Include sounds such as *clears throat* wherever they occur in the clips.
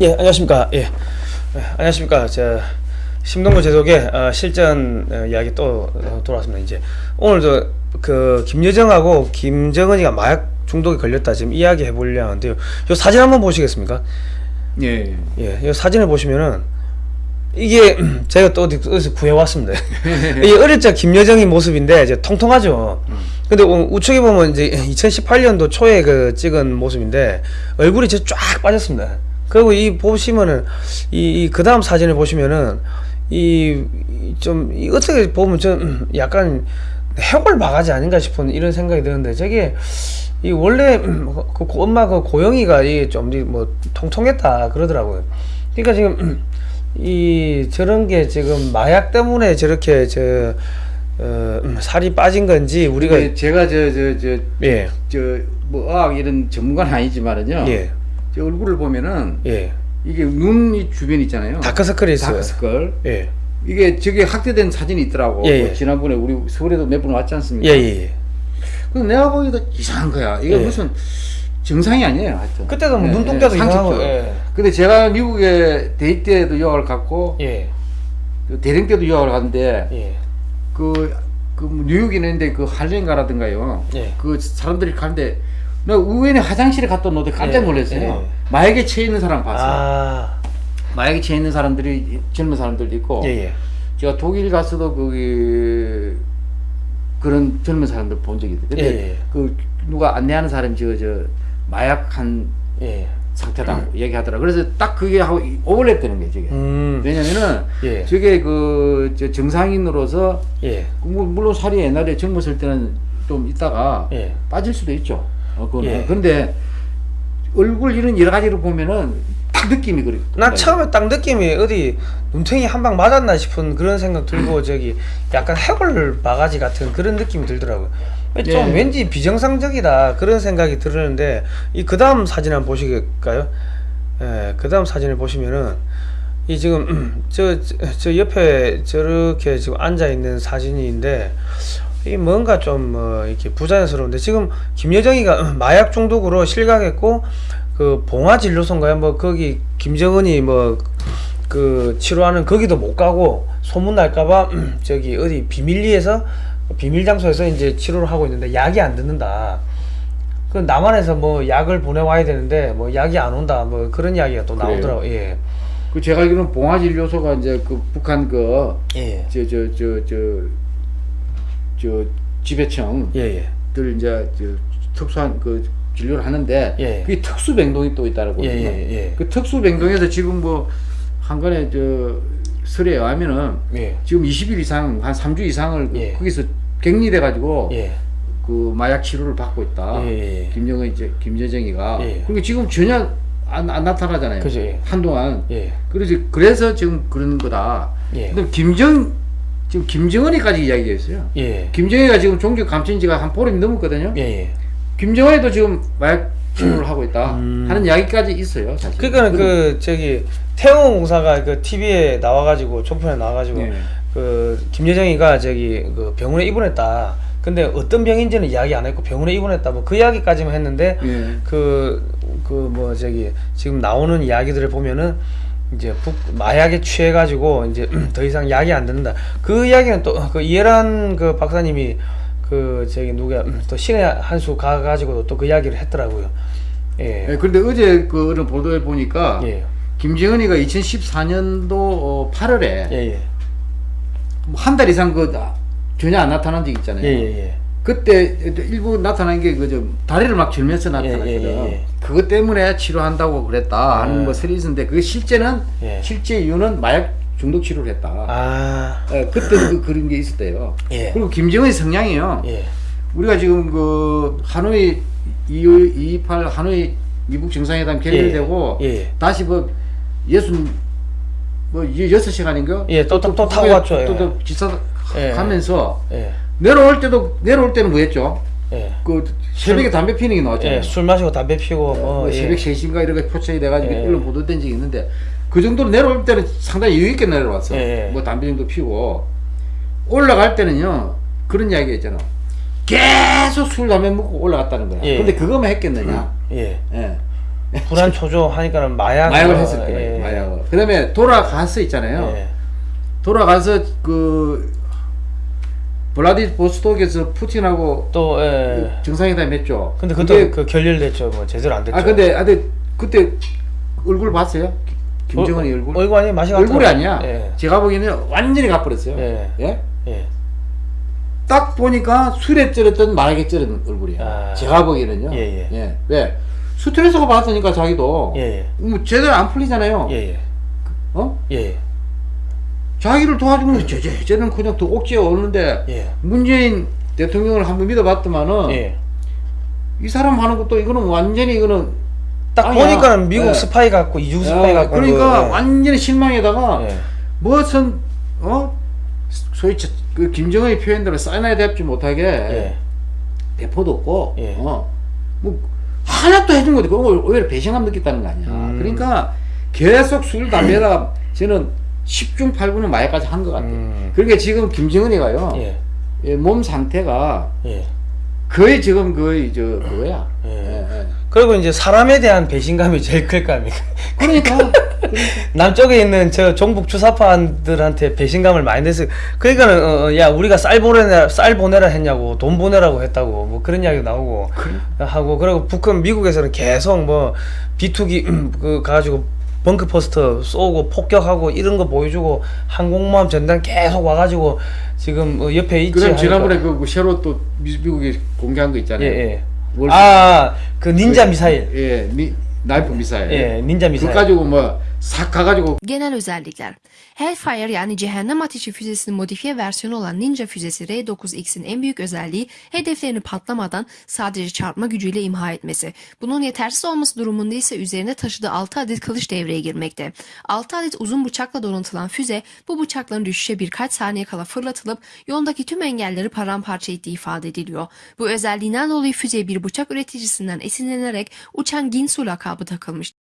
예, 안녕하십니까. 예. 예, 안녕하십니까. 저 심동구 제독의 어, 실전 어, 이야기 또 어, 돌아왔습니다. 이제 오늘도 그 김여정하고 김정은이가 마약 중독에 걸렸다 지금 이야기 해보려 하는데요. 요 사진 한번 보시겠습니까? 예. 예, 이 사진을 보시면은 이게 *clears throat* 제가 또 어디- 어디서 구해왔습니다. *laughs* 이 어릴 적 김여정의 모습인데 이제 통통하죠. 근데 우- 우측에 보면 이제 2018년도 초에 그 찍은 모습인데 얼굴이 이제 쫙 빠졌습니다. 그리고 이 보시면은 이그 다음 사진을 보시면은 이 좀 어떻게 보면 좀 *clears throat* 약간 해골 바가지 아닌가 싶은 이런 생각이 드는데 저게 이 원래 그 고- 엄마 그 고영이가 이좀뭐 통통했다 그러더라고요. 그러니까 지금 이 저런 게 지금 마약 때문에 저렇게 저 어, 살이 빠진 건지 우리가 제가 저 저저예저뭐 의학 이런 전문가는 아니지만은요. 예. 저 얼굴을 보면은 예. 이게 눈이 주변 있잖아요. 다크서클이 있어요. 다크서클. 예. 이게 저게 확대된 사진이 있더라고. 예, 뭐 예. 지난번에 우리 서울에도 몇 번 왔지 예, 않습니까? 예, 예. 그래서 내가 보기에도 이상한 거야. 이게 예. 무슨 정상이 아니에요. 하여튼. 그때도 뭐 예, 눈동자도 예, 이상하고. 예. 근데 제가 미국에 대입 때도 유학을 갔고 예. 그 대령 때도 유학을 갔는데 예. 그, 그 뉴욕에 있는데 그 할렌가라든가요. 예. 그 사람들이 가는데 나 우연히 화장실에 갔다 오는데 깜짝 예, 놀랐어요. 예. 마약에 처해 있는 사람 봤어요. 아. 마약에 처해 있는 사람들이 젊은 사람들도 있고 예, 예. 제가 독일 가서도 거기 그런 젊은 사람들 본 적이 있어요. 근데 예, 예. 그 누가 안내하는 사람이 저, 저 마약한 예. 상태다 얘기하더라. 그래서 딱 그게 하고 오버랩 되는 거예요, 저게. 음. 왜냐면은 예. 저게 그 저 정상인으로서 예. 그 뭐- 물론 살이 옛날에 젊었을 때는 좀 있다가 예. 빠질 수도 있죠. 어, 그거는. 예. 그런데 얼굴 이런 여러 가지를 보면은 딱 느낌이 그래. 난 처음에 딱 느낌이 어디 눈탱이 한 방 맞았나 싶은 그런 생각 들고 저기 약간 해골 바가지 같은 그런 느낌이 들더라고요. 좀 예. 왠지 비정상적이다 그런 생각이 들었는데 이 그 다음 사진 한번 보시겠까요? 예, 그 다음 사진을 보시면은 이 지금 *clears throat* 저, 저, 저 옆에 저렇게 지금 앉아 있는 사진인데 이 뭔가 좀뭐 이렇게 부자연스러운데 지금 김여정이가 *clears throat* 마약 중독으로 실각했고 그 봉화 진료소인가요? 뭐 거기 김정은이 뭐 그 치료하는 거기도 못 가고 소문 날까봐 *clears throat* 저기 어디 비밀리에서 비밀 장소에서 이제 치료를 하고 있는데 약이 안 듣는다. 그 남한에서 뭐 약을 보내와야 되는데 뭐 약이 안 온다. 뭐 그런 이야기가 또? 나오더라고. 예. 그 제가 알기로는 봉화 진료소가 이제 그 북한 그 예. 저 저 저 저 저 지배청들 예. 예. 이제 저 특수한 그 진료를 하는데 예. 그게 특수 병동이 또 있다고 예, 예, 예. 그 특수 병동에서 지금 뭐 한간에 저 설에 의하면은 예. 지금 20일 이상 한 3주 이상을 예. 거기서 격리돼 가지고 예. 그 마약 치료를 받고 있다. 예, 예, 예. 김정은 이제 김여정이가 예. 그리고 지금 전혀 안, 안 나타나잖아요. 그죠, 예. 한동안. 예. 그래서 그래서 지금 그런 거다. 예. 근데 김정 지금 김정은이까지 이야기했어요. 예. 김정은이가 지금 종교 감춘 지가 한 보름 넘었거든요. 예. 예. 김정은이도 지금 마약 치료를 하고 있다 음. 하는 이야기까지 있어요. 사실. 그러니까 그 저기 태웅공사가 그 TV에 나와가지고 조편에 나와가지고 네. 그 김여정이가 저기 그 병원에 입원했다. 근데 어떤 병인지는 이야기 안 했고 병원에 입원했다. 뭐 그 이야기까지만 했는데 예. 그그뭐 저기 지금 나오는 이야기들을 보면은 이제 북 마약에 취해가지고 이제 *clears throat* 더 이상 약이 안 듣는다. 그 이야기는 또 그 이해란 그 박사님이 그 저기 누가 또 신의 한수 가가지고도 또 그 이야기를 했더라고요. 예. 예, 그런데 어제 그 어느 보도에 보니까 예. 김정은이가 2014년도 8월에 예. 예. 한 달 이상 그 나- 전혀 안 나타난 적 있잖아요. 예. 예. 예. 그때 일부 나타난 게 그저 다리를 막 절면서 나타났거든. 예, 예, 예. 그것 때문에 치료한다고 그랬다 하는 아. 뭐 설이 있는데 그 실제는 예. 실제 이유는 마약 중독 치료를 했다. 아. 예, 그때 그 그런 게 있었대요. 예. 그리고 김정은의 성향이요. 예. 우리가 지금 그 하노이 228 하노이 미국 정상회담 결렬되고. 다시 뭐 예순 뭐 이- 여섯 시간인가? 예, 또- 또- 또 타고 후에 왔죠, 또, 예. 또 기차 예. 가면서 예. 내려올 때도 내려올 때는 뭐 했죠? 예. 그 새벽에 담배 피는 게 나왔잖아요. 예. 술 마시고 담배 피고 뭐, 뭐 예. 새벽 3시인가 이렇게 포착이 돼가지고 예. 언론 보도된 적이 있는데 그 정도로 내려올 때는 상당히 여유 있게 내려왔어. 예. 뭐 담배 정도 피고 올라갈 때는요 그런 이야기 했잖아. 계속 술 담배 먹고 올라갔다는 거야. 예. 근데 그거만 했겠느냐? 예. 예. 불안 초조 하니까는 마약 마약을 어, 했을 거예요. 예. 마약을. 그다음에 돌아가서 있잖아요. 예. 돌아가서 그 블라디보스톡에서 푸틴하고 또 예. 정상회담 했죠. 근데 그때 그 결렬됐죠. 뭐 제대로 안 됐죠. 아 근데 아 근데 그때 얼굴 봤어요? 기- 김정은이 어, 얼굴? 얼굴 아니 맛이 얼굴이 아니야. 예. 제가 보기에는 완전히 가버렸어요. 예. 예? 예. 딱 보니까 술에 쩔었던 마약에 쩔은 얼굴이야. 아. 제가 보기에는요. 예, 예. 왜? 스트레스가 받았으니까 자기도 예, 예. 뭐 제대로 안 풀리잖아요. 예, 예. 어? 예, 예. 자기를 도와주면 저, 저, 쟤는 그냥 더 억지에 오는데 예. 문재인 대통령을 한번 믿어봤더만은 예. 이 사람 하는 것도 이거는 완전히 이거는 딱 아니야. 보니까는 미국 예. 스파이 같고 이중 스파이 어, 같고 그러니까 그, 예. 완전히 실망에다가 예. 무슨 어 소위 저- 그 김정은이 표현대로 사이나이드 합지 못하게 예. 대포도 없고 예. 어뭐 하나도 해준 것도 그거 오히려 배신감 느꼈다는 거 아니야. 음. 그러니까 계속 술 담배다 저는 10중 8구는 마약까지 한 것 같아요. 음. 그러니까 지금 김정은이가요 예. 예, 몸 상태가 예. 거의 지금 거의 저 그거야. 예. 예, 예. 그리고 이제 사람에 대한 배신감이 제일 클 거 아닙니까? 그러니까 남쪽에 있는 저 종북 주사파들한테 배신감을 많이 냈어요. 그러니까는 어, 어, 야 우리가 쌀 보내라 쌀 보내라 했냐고 돈 보내라고 했다고 뭐 그런 이야기 나오고 하고 그리고 북한 미국에서는 계속 뭐 비투기 *clears throat* 그 가지고 벙크 포스터 쏘고 폭격하고 이런 거 보여주고 항공모함 전단 계속 와가지고 지금 어, 옆에 있지. 그럼. 지난번에 그 새로 또 미- 미국이 공개한 거 있잖아요. 예 예. 월- 아그 닌자 미사일. 예, 미, 나이프 미사일. 예, 닌자 미사일. 그거 가지고 뭐 싹 가가지고 Genel özellikler. Hellfire yani cehennem ateşi füzesinin modifiye versiyonu olan Ninja füzesi R9X'in en büyük özelliği hedeflerini patlamadan sadece çarpma gücüyle imha etmesi. Bunun yetersiz olması durumunda ise üzerine taşıdığı 6 adet kılıç devreye girmekte. 6 adet uzun bıçakla donatılan füze bu bıçakların düşüşe birkaç saniye kala fırlatılıp yoldaki tüm engelleri paramparça ettiği ifade ediliyor. Bu özelliğinden dolayı füzeye bir bıçak üreticisinden esinlenerek uçan Ginsu lakabı takılmış.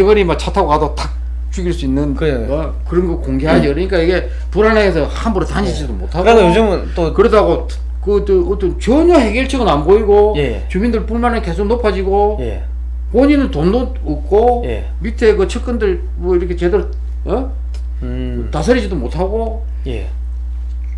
그 김정은이 막 차 타고 가도 탁 죽일 수 있는 그래. 어, 그런 거 공개하죠. 그러니까 이게 불안해서 함부로 다니지도 못하고. 그래서 요즘은 또 그러다고 그또 어떤 전혀 해결책은 안 보이고 예. 주민들 불만은 계속 높아지고 예. 본인은 돈도 없고 예. 밑에 그 측근들 뭐 이렇게 제대로 어 음. 다스리지도 못하고 예.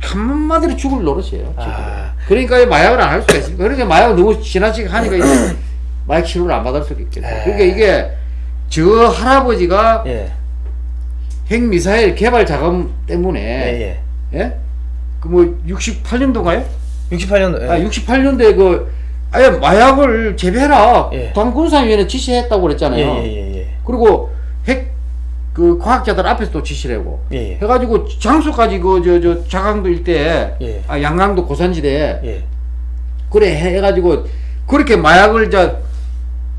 한마디로 죽을 노릇이에요. 아. 그러니까 이 마약을 안 할 수가 있습니다. 그러니까 마약을 너무 지나치게 하니까 *clears throat* 마약 치료를 안 받을 수가 있겠죠. 에. 그러니까 이게 저 할아버지가 예. 핵미사일 개발 자금 때문에 예. 예. 예? 그뭐 68년도인가요? 68년도. 예. 아 68년도에 그 아예 마약을 재배해라. 예. 당군사위원회 지시했다고 그랬잖아요. 예, 예, 예, 예. 그리고 핵 그 과학자들 앞에서 또 지시를 하고 예, 예. 해가지고 장소까지 그 저 저 자강도 일대에 예. 아 양강도 고산지대에 예. 그래 해- 해가지고 그렇게 마약을 저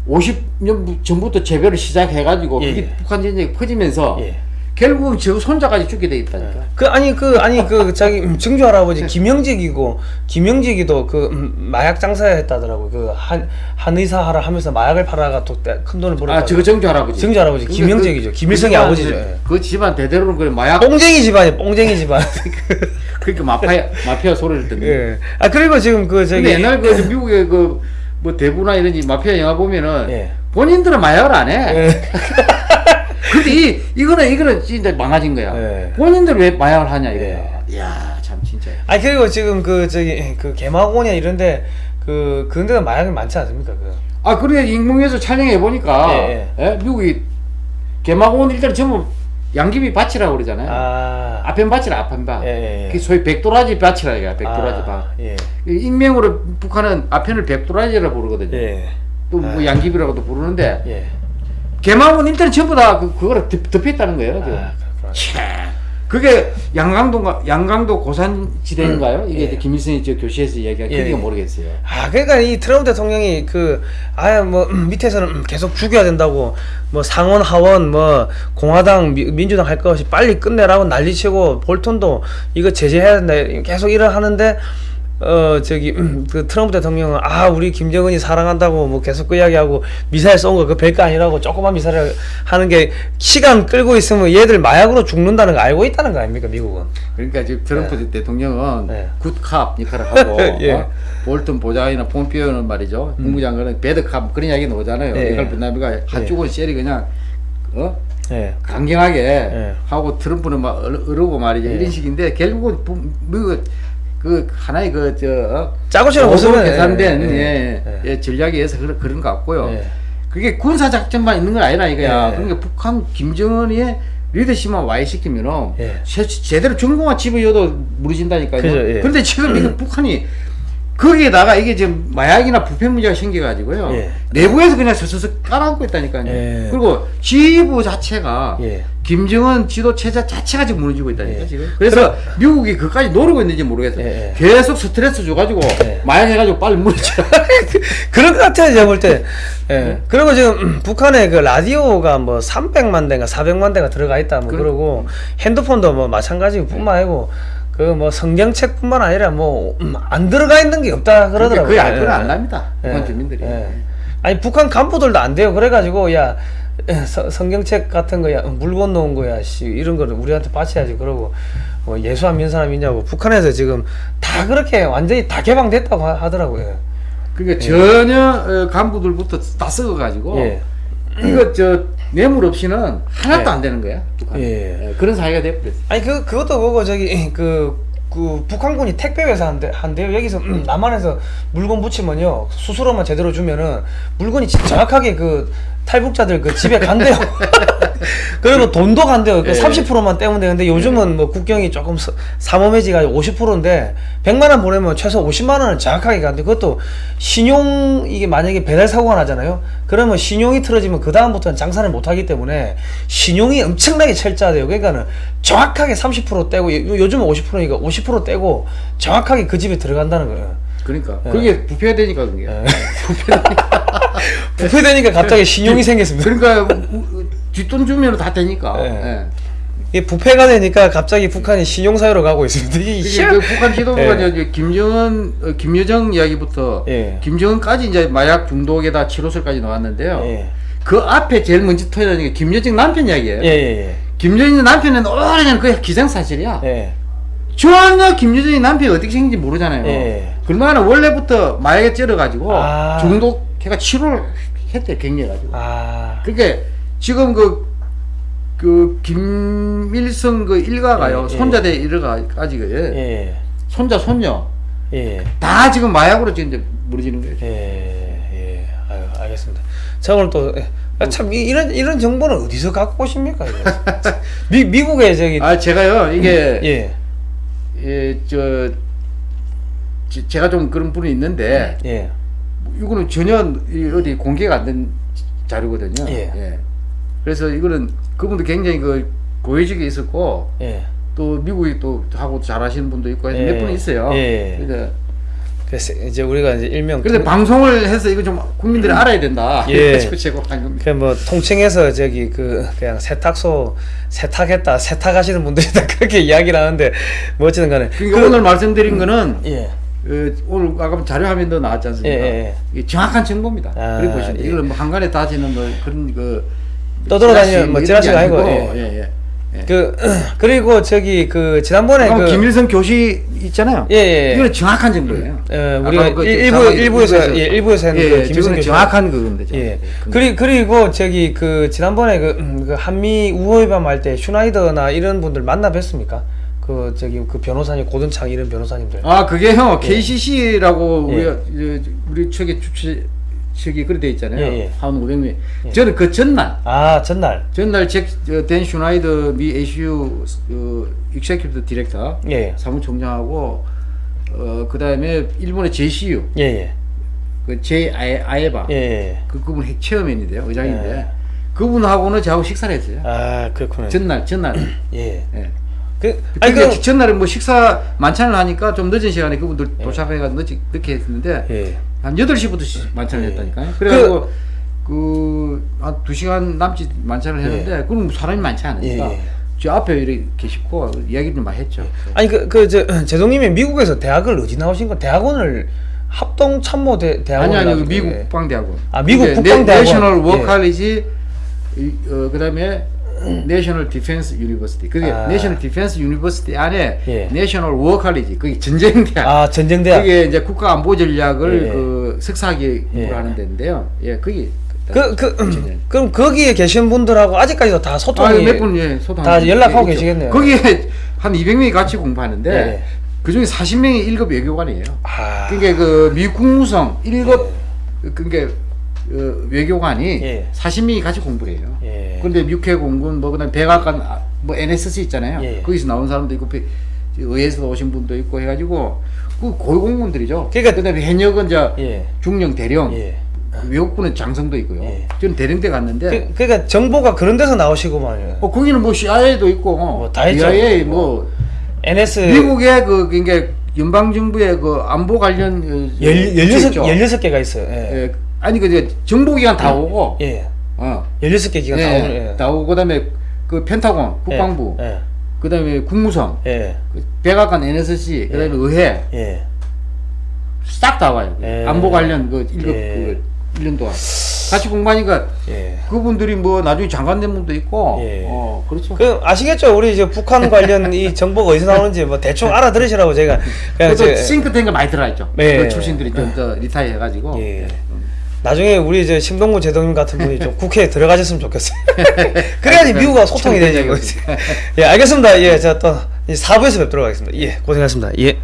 50년 전부터 재배를 시작해가지고 예, 그게 예. 북한 전쟁이 퍼지면서 예. 결국은 저 손자까지 죽게 돼 있다니까. 그 아니 그 아니 그 자기 음, 증조 할아버지 김영직이고 김영직이도 그 음, 마약 장사했다더라고 그한 한의사 하라 하면서 마약을 팔아가 또 큰 돈을 벌었다. 아 저거 정주 할아버지. 정주 할아버지, 김영직이죠. 김일성의 집안, 아버지죠. 그, 예. 그 집안 대대로는 그 마약 뽕쟁이 집안이 뽕쟁이 집안. *laughs* 그러니까 마피아 마피아 소리를 듣는. 예. 아 그리고 지금 그 저기 옛날 그 *laughs* 미국의 그 뭐 대부나 이런 이 마피아 영화 보면은 예. 본인들은 마약을 안 해. 예. *laughs* 근데 이 이거는 이거는 진짜 망가진 거야. 예. 본인들 왜 마약을 하냐 이거야. 예. 이야 참 진짜. 아니 그리고 지금 그 저기 그 개마고원이나 이런데 그 그런 데가 마약이 많지 않습니까? 그. 아 그래 인공위성에서 촬영해 보니까 예, 예, 미국이 개마고원 일단 전부 양귀비 밭이라고 그러잖아요. 아. 아편 밭이라 아편 밭. 예, 예, 예. 그게 소위 백도라지 밭이라 이거 백도라지 아, 밭. 예. 익명으로 북한은 앞편을 백도라지라 부르거든요. 예. 또뭐 아. 양귀비라고도 부르는데 예. 개막원 일단 전부 다 그, 그거를 덮, 덮였다는 거예요. 그. 아. 캬. 그게 양강도가 양강도 고산지대인가요? 이게 예. 김일성이 저 교시에서 이야기한 예, 그게 예. 모르겠어요. 아, 그러니까 이 트럼프 대통령이 그 아예 뭐 음, 밑에서는 계속 죽여야 된다고 뭐 상원 하원 뭐 공화당 미- 민주당 할것 없이 빨리 끝내라고 난리치고 볼턴도 이거 제재해야 된다 계속 일을 하는데 어 저기 음, 그 트럼프 대통령은 아 우리 김정은이 사랑한다고 뭐 계속 그 이야기하고 미사일 쏜 거 그 별거 아니라고 조그만 미사일 하는 게 시간 끌고 있으면 얘들 마약으로 죽는다는 거 알고 있다는 거 아닙니까 미국은 그러니까 지금 트럼프 대통령은 네. 굿캅 역할을 *laughs* 하고 예. 어? 볼턴 보좌관이나 폼피오는 말이죠 국무장관은 배드캅 그런 이야기 나오잖아요. 예, 이걸 예. 분남이가 한쪽은 셀이 그냥 어 예 강경하게 예. 하고 트럼프는 막 어르- 어르고 말이죠 예. 이런 식인데 결국은 부- 미국 그 하나의 그저 어? 짜고 치는 모습으로 모습은 계산된 예, 예, 예. 예, 전략에 의해서 그런, 그런 것 같고요. 예. 그게 군사 작전만 있는 건 아니라 이거야. 예. 그러니까 북한 김정은의 리더십만 와해시키면은 예. 제, 제대로 전공만 집어줘도 무너진다니까요. 그죠, 예. 그런데 지금 이게 북한이 거기에다가 이게 지금 마약이나 부패 문제가 생겨가지고요. 예. 내부에서 그냥 서서서 깔아앉고 있다니까요. 예. 그리고 지휘부 자체가 예. 김정은 지도 체제 자체가 지금 무너지고 있다니까 예. 지금. 그래서 미국이 그까지 노리고 있는지 모르겠어요. 예, 예. 계속 스트레스 줘가지고 예. 마약 해가지고 빨리 무너져. *laughs* 그런 것 같아요, 제가 볼 때. 예. 그리고 지금 *clears throat* 북한에 그 라디오가 뭐 300만 대인가 400만 대가 들어가 있다 뭐 그- 그러고 핸드폰도 뭐 마찬가지고 뿐만 아니고 그 뭐 성경책뿐만 아니라 뭐 안 들어가 있는 게 없다 그러더라고요. 거의 알 예. 안 납니다. 예. 북한 주민들이. 예. 아니 북한 간부들도 안 돼요. 그래가지고 야 예, 서- 성경책 같은 거야 물 건너온 거야 씨 이런 거를 우리한테 바쳐야지 그러고 뭐 예수 안 믿는 사람 있냐고 북한에서 지금 다 그렇게 완전히 다 개방됐다고 하- 하더라고요. 그러니까 전혀 어, 간부들부터 다 썩어가지고 예. 이거 저 뇌물 없이는 하나도 예. 안 되는 거야. 북한. 예. 예, 그런 사회가 돼버렸어. 아니 그 그것도 그거 저기 *laughs* 그. 그 북한군이 택배 회사 한대 한대요 여기서 음, 남한에서 물건 붙이면요 수수료만 제대로 주면은 물건이 진- 정확하게 그 탈북자들 그 집에 간대요. *laughs* 그리고 돈도 간대요. 그 예. 30%만 떼면 되는데 요즘은 뭐 국경이 조금 서- 삼엄해지가 50%인데 100만 원 보내면 최소 50만 원은 정확하게 간대. 그것도 신용 이게 만약에 배달 사고가 나잖아요. 그러면 신용이 틀어지면 그 다음부터는 장사를 못 하기 때문에 신용이 엄청나게 철저하대요. 그러니까는 정확하게 30% 떼고 요- 요즘은 50%니까 50% 떼고 정확하게 그 집에 들어간다는 거예요 그러니까 예. 그게 부패가 되니까 그게. *laughs* 예. 부패되니까 갑자기 신용이 생겼습니다 그러니까 뒷돈 주면 다 되니까. 예. 예. 이게 부패가 되니까 갑자기 북한이 신용사회로 가고 있습니다 이게 그 북한 지도부가 예. 이제 김정은, 어, 김여정 이야기부터 예. 김정은까지 이제 마약 중독에다 치료술까지 나왔는데요. 예. 그 앞에 제일 먼저 터지는 게 김여정 남편 이야기예요. 예예예 김여정 남편은 오래전 그 기생사실이야. 예. 전혀 김여정이 남편이 어떻게 생긴지 모르잖아요. 예. 그러면 원래부터 마약에 쩔어가지고 아. 중독해가 치료를 했대 격리해가지고. 아 그게 지금 그, 그 김일성 그 일가가요. 예, 예. 손자 대 일가까지 그 예. 손자 손녀 예. 다 지금 마약으로 지금 이제 무너지는 거예요. 예. 예. 아유, 알겠습니다. 자 오늘 또 예. 아, 참 이- 이런 이런 정보는 어디서 갖고 오십니까? *laughs* 미 미국에 저기 아 제가요 이게 예. 예, 저 제- 제가 좀 그런 분이 있는데 예. 이거는 전혀 이 어디 공개가 안 된 자료거든요. 예. 그래서 이거는 그분도 굉장히 그 고위직에 있었고 예. 또 미국에 또 하고 잘하시는 분도 있고 해서 예. 몇분 있어요. 예. 그래서, 그래서 이제 우리가 이제 일명 그래서 통- 방송을 해서 이거 좀 국민들이 알아야 된다. 음. 예. *laughs* 그뭐 통칭해서 저기 그 그냥 세탁소 세탁했다 세탁하시는 분들이 다 *laughs* 그렇게 이야기를 하는데 뭐 어쨌든 간에 그러니까 오늘 말씀드린 거는 예. 어, 오늘 아까 자료 화면도 나왔지 않습니까? 예, 예, 이게 정확한 정보입니다. 아, 그리고 보시면 예. 이걸 뭐 한간에 다지는 뭐 그런 그 떠돌아다니는 뭐 찌라시가 아니고, 예. 예, 예. 예. 그 *clears throat* 그리고 저기 그 지난번에 그 김일성 교시 있잖아요. 예, 예, 예. 이거는 정확한 정보예요. 어, 아까 우리가 그 일- 일부 일부에서 예, 일부에서 했는 예, 그 예, 김일성 교수 정확한 그겁니다. 예. 그- 그리 그리고 저기 그 지난번에 그, 음, 그 한미 우호회담 할때 슈나이더나 이런 분들 만나 뵀습니까? 그 저기 그 변호사님 고든 창 이런 변호사님들. 아 그게요 KCC라고 예. 우리 우리 측에 주최 측이 그래 돼 있잖아요. 예, 예. 한 500명. 저는 그 전날 아 전날. 전날 잭 댄 슈나이더 미 ACU 어, executive director 예. 사무총장하고 어 그 다음에 일본의 JCU 예 예. 그 J 아에 아에바 예. 예. 그 그분 핵 chairman인데요 의장인데 예. 그분하고는 저하고 식사를 했어요. 아 그렇구나. 전날 전날 *clears throat* 예. 예. 그 아니 그그 전날에 뭐 식사 만찬을 하니까 좀 늦은 시간에 그분들 도착해가 늦게 늦게 했는데 예. 한 8시부터 시- 만찬을 예. 했다니까요. 그래가지고 그 한 2시간 남짓 만찬을 했는데 그럼 사람이 많지 않으니까 예, 예. 저 앞에 이렇게 계시고 이야기를 좀 많이 했죠. 아니 그그저 *clears throat* 제동님이 미국에서 대학을 어디 나오신 거? 대학원을 합동 참모 대 대학원 아니 아니 그 미국 국방 대학원. 아, 미국 그게 국방 대학원. 내셔널 예. 워칼리지 어, 그다음에 National Defense University. 그게 아. National Defense University 안에 예. 내셔널 워 칼리지. 그게 전쟁대학. 아 전쟁대학 그게 이제 국가 안보 전략을 예. 그 석사학위 예. 하는 데인데요. 예, 그게 그, 그, 전쟁. 그럼 거기에 계신 분들하고 아직까지도 다 소통이 몇분 예, 소통 다 연락하고 계시겠네요. 거기에 한 200명이 같이 공부하는데 예. 그 중에 40명이 1급 외교관이에요. 아, 그러니까 그 미국 국무성 1급 그러니까 어, 외교관이 예. 40명이 같이 공부를 해요. 예. 그런데 육해 공군 뭐 그다음 백악관 아, 뭐 NSC 있잖아요. 예. 거기서 나온 사람도 있고 배- 의회에서 오신 분도 있고 해가지고 그 고위공무원들이죠. 그러니까- 그다음에 현역은 저 예. 중령 대령 예. 외국군은 장성도 있고요. 예. 저는 대령 때 갔는데 그, 그러니까 정보가 그런 데서 나오시고만요. 어 거기는 뭐 CIA도 있고 뭐 다 있죠. CIA 뭐 NS 미국의 그 그러니까 연방 정부의 그 안보 관련 어, 열 열여섯 있죠. 열여섯 개가 있어요. 예. 예. 아니 그 정보기관 다 오고 예. 어. 열여섯 개 기가 예, 다 오는. 예. 다 오고 그다음에 그 펜타곤 국방부 예. 그다음에 국무성 예. 그 백악관 NSC 그다음에 의회 예. 싹다 와요. 예. 안보 관련 그 일급 예. 그 1년 동안 같이 공부하니까 예. 그분들이 뭐 나중에 장관 된 분도 있고 예. 어 그렇죠. 그 아시겠죠? 우리 이제 북한 관련 이 정보가 어디서 나오는지 뭐 대충 알아들으시라고 제가 제- 싱크탱크 많이 들어있죠. 네. 그 출신들이 좀 더 리타이 해가지고 예. 나중에 우리 이제 심동구 제동님 같은 분이 좀 *laughs* 국회에 들어가셨으면 좋겠어요. *laughs* 그래야지 미국과 소통이 되지. *laughs* 예, 알겠습니다. 예, 저또 4부에서 뵙도록 하겠습니다. 예, 고생하셨습니다. 예.